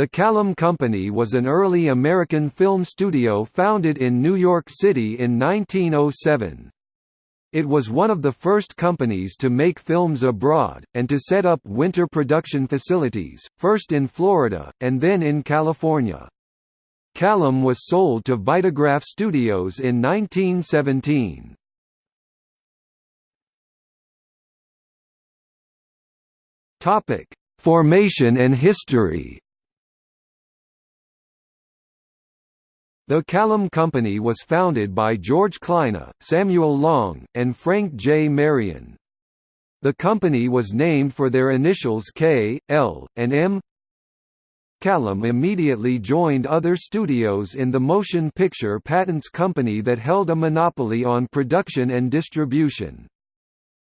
The Kalem Company was an early American film studio founded in New York City in 1907. It was one of the first companies to make films abroad, and to set up winter production facilities, first in Florida, and then in California. Kalem was sold to Vitagraph Studios in 1917. Formation and history The Kalem Company was founded by George Kleine, Samuel Long, and Frank J. Marion. The company was named for their initials K, L, and M. Kalem immediately joined other studios in the motion picture patents company that held a monopoly on production and distribution.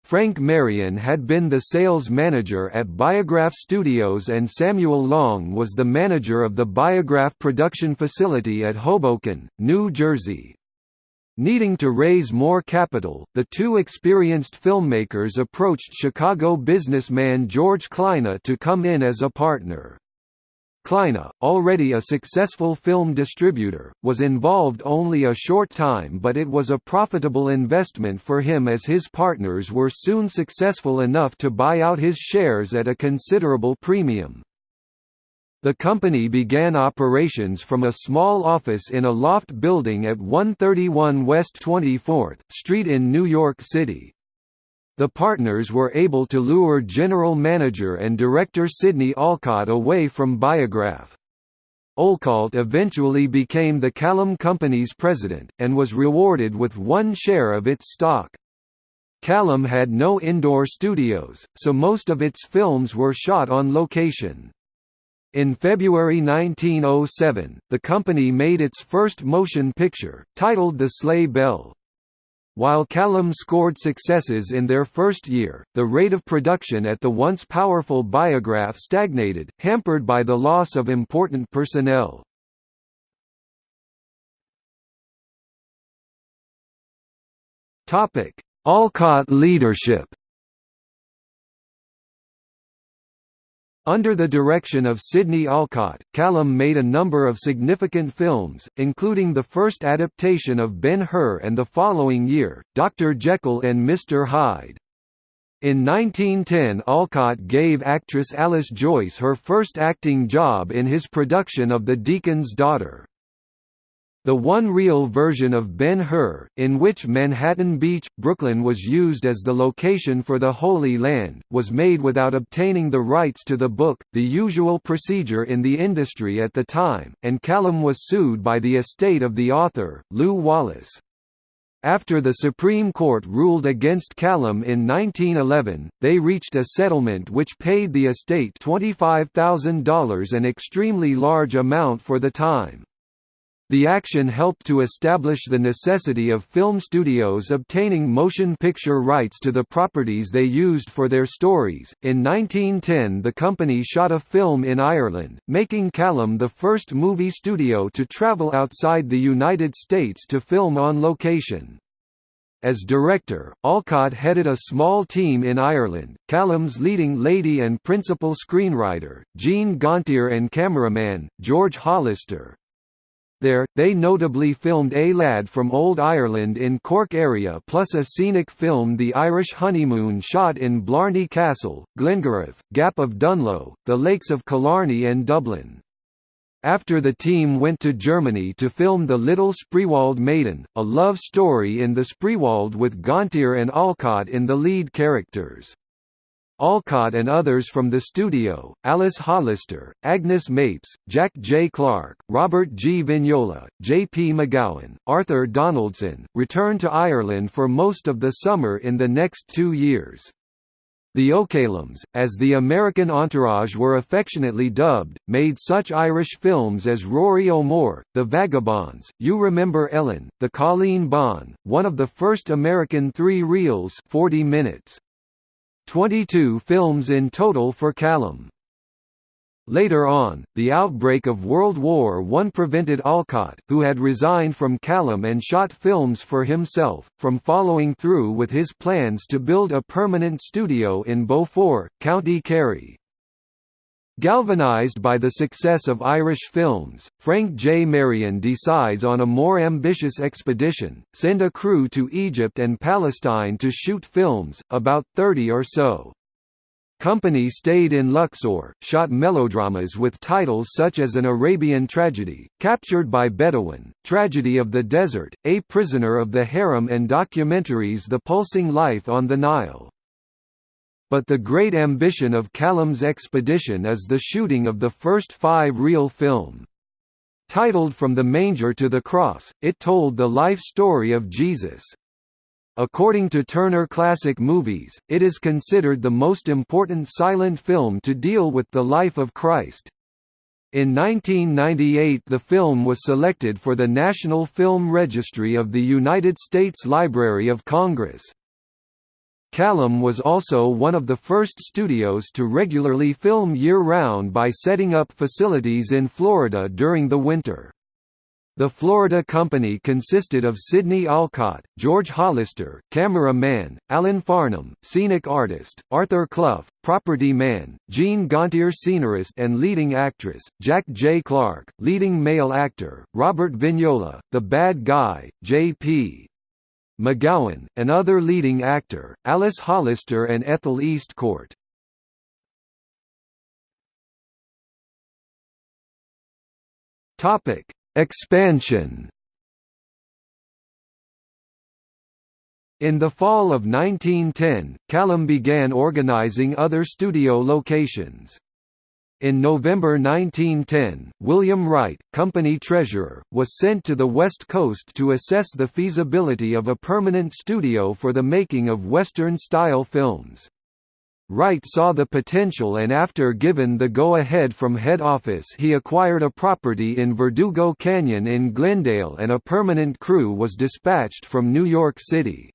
Frank Marion had been the sales manager at Biograph Studios and Samuel Long was the manager of the Biograph production facility at Hoboken, New Jersey. Needing to raise more capital, the two experienced filmmakers approached Chicago businessman George Kleine to come in as a partner. Kleine, already a successful film distributor, was involved only a short time but it was a profitable investment for him as his partners were soon successful enough to buy out his shares at a considerable premium. The company began operations from a small office in a loft building at 131 West 24th Street in New York City. The partners were able to lure general manager and director Sidney Olcott away from Biograph. Olcott eventually became the Kalem Company's president, and was rewarded with one share of its stock. Kalem had no indoor studios, so most of its films were shot on location. In February 1907, the company made its first motion picture, titled The Sleigh Bell. While Kalem scored successes in their first year, the rate of production at the once powerful Biograph stagnated, hampered by the loss of important personnel. Olcott leadership Under the direction of Sidney Olcott, Kalem made a number of significant films, including the first adaptation of Ben-Hur and the following year, Dr. Jekyll and Mr. Hyde. In 1910 Olcott gave actress Alice Joyce her first acting job in his production of The Deacon's Daughter. The one-reel version of Ben-Hur, in which Manhattan Beach, Brooklyn was used as the location for the Holy Land, was made without obtaining the rights to the book, the usual procedure in the industry at the time, and Kalem was sued by the estate of the author, Lew Wallace. After the Supreme Court ruled against Kalem in 1911, they reached a settlement which paid the estate $25,000 an extremely large amount for the time. The action helped to establish the necessity of film studios obtaining motion picture rights to the properties they used for their stories. In 1910, the company shot a film in Ireland, making Kalem the first movie studio to travel outside the United States to film on location. As director, Olcott headed a small team in Ireland, Kalem's leading lady and principal screenwriter, Gene Gauntier and cameraman, George Hollister, there, they notably filmed A Lad from Old Ireland in Cork area plus a scenic film The Irish Honeymoon shot in Blarney Castle, Glengarriff, Gap of Dunloe, the Lakes of Killarney and Dublin. After the team went to Germany to film The Little Spreewald Maiden, a love story in the Spreewald with Gauntier and Olcott in the lead characters. Olcott and others from the studio, Alice Hollister, Agnes Mapes, Jack J. Clark, Robert G. Vignola, J. P. McGowan, Arthur Donaldson, returned to Ireland for most of the summer in the next two years. The O'Kalems, as the American entourage were affectionately dubbed, made such Irish films as Rory O'More, The Vagabonds, You Remember Ellen, The Colleen Bawn, one of the first American three-reels 40 minutes. 22 films in total for Kalem. Later on, the outbreak of World War I prevented Olcott, who had resigned from Kalem and shot films for himself, from following through with his plans to build a permanent studio in Beaufort, County Kerry. Galvanized by the success of Irish films, Frank J. Marion decides on a more ambitious expedition, send a crew to Egypt and Palestine to shoot films, about 30 or so. Company stayed in Luxor, shot melodramas with titles such as An Arabian Tragedy, Captured by Bedouin, Tragedy of the Desert, A Prisoner of the Harem and documentaries The Pulsing Life on the Nile. But the great ambition of Kalem's expedition is the shooting of the first five-reel film. Titled From the Manger to the Cross, it told the life story of Jesus. According to Turner Classic Movies, it is considered the most important silent film to deal with the life of Christ. In 1998 the film was selected for the National Film Registry of the United States Library of Congress. Kalem was also one of the first studios to regularly film year-round by setting up facilities in Florida during the winter. The Florida company consisted of Sidney Olcott, George Hollister, camera-man, Alan Farnham, scenic artist, Arthur Clough, property man, Gene Gauntier scenarist and leading actress, Jack J. Clark, leading male actor, Robert Vignola, the bad guy, J.P. McGowan, and other leading actor, Alice Hollister and Ethel Eastcourt. Expansion In the fall of 1910, Kalem began organizing other studio locations. In November 1910, William Wright, company treasurer, was sent to the West Coast to assess the feasibility of a permanent studio for the making of Western-style films. Wright saw the potential and after given the go-ahead from head office he acquired a property in Verdugo Canyon in Glendale and a permanent crew was dispatched from New York City.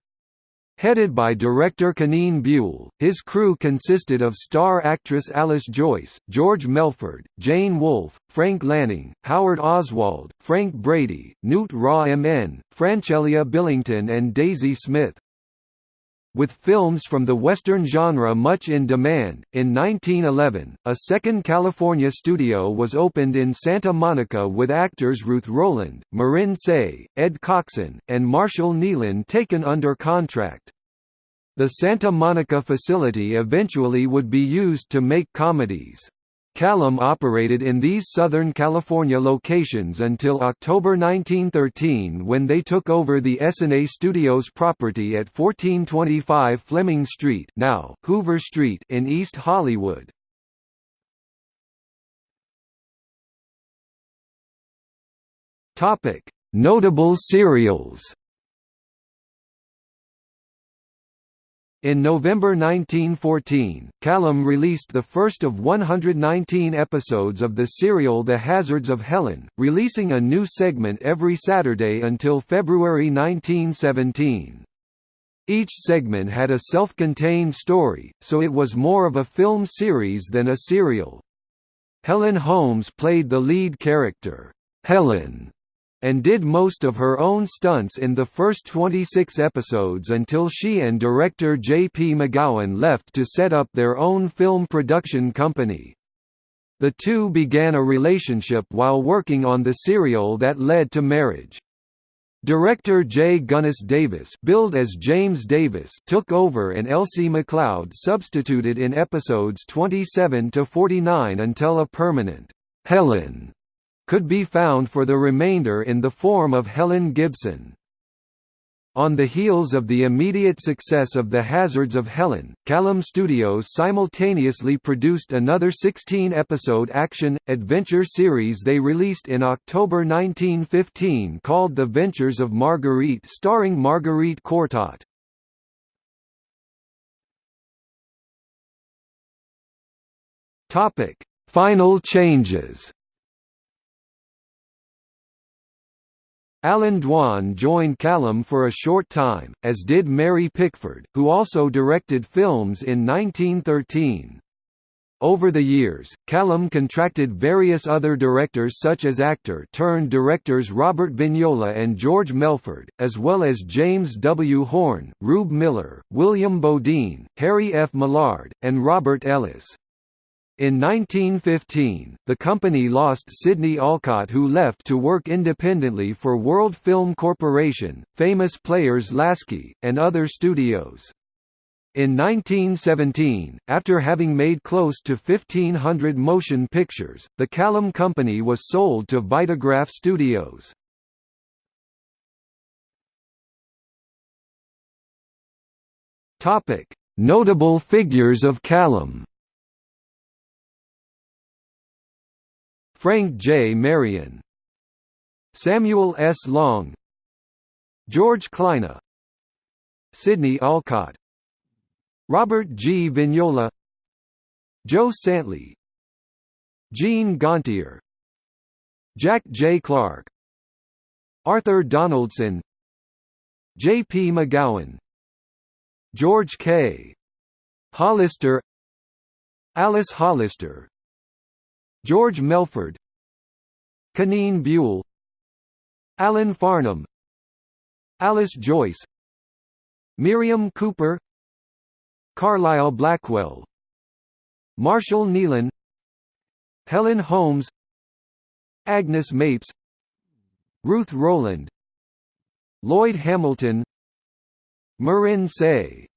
Headed by director Kenean Buel, his crew consisted of star actress Alice Joyce, George Melford, Jane Wolfe, Frank Lanning, Howard Oswald, Frank Brady, Knute Rahmn, Francelia Billington and Daisy Smith. With films from the Western genre much in demand, in 1911, a second California studio was opened in Santa Monica with actors Ruth Roland, Marin Sais, Ed Coxon, and Marshall Neilan taken under contract. The Santa Monica facility eventually would be used to make comedies. Kalem operated in these Southern California locations until October 1913 when they took over the Essanay Studios property at 1425 Fleming Street now Hoover Street in East Hollywood. Notable serials In November 1914, Kalem released the first of 119 episodes of the serial The Hazards of Helen, releasing a new segment every Saturday until February 1917. Each segment had a self-contained story, so it was more of a film series than a serial. Helen Holmes played the lead character, Helen, and did most of her own stunts in the first 26 episodes until she and director J.P. McGowan left to set up their own film production company. The two began a relationship while working on the serial that led to marriage. Director J. Gunnis Davis billed as James Davis took over and Elsie McLeod substituted in episodes 27 to 49 until a permanent Helen could be found for the remainder in the form of Helen Gibson. On the heels of the immediate success of The Hazards of Helen, Kalem Studios simultaneously produced another 16-episode action-adventure series they released in October 1915 called The Ventures of Marguerite starring Marguerite Courtot. Final changes Allan Dwan joined Kalem for a short time, as did Mary Pickford, who also directed films in 1913. Over the years, Kalem contracted various other directors such as actor-turned-directors Robert Vignola and George Melford, as well as James W. Horne, Rube Miller, William Bodine, Harry F. Millarde, and Robert Ellis. In 1915, the company lost Sidney Olcott who left to work independently for World Film Corporation, Famous Players Lasky, and other studios. In 1917, after having made close to 1,500 motion pictures, the Kalem Company was sold to Vitagraph Studios. Notable figures of Kalem Frank J. Marion Samuel S. Long George Kleine Sidney Olcott Robert G. Vignola Joe Santley Gene Gauntier Jack J. Clark Arthur Donaldson J. P. McGowan George K. Hollister Alice Hollister George Melford Kenean Buel Alan Farnham Alice Joyce Miriam Cooper Carlyle Blackwell Marshall Neilan Helen Holmes Agnes Mapes Ruth Roland Lloyd Hamilton Marin Sais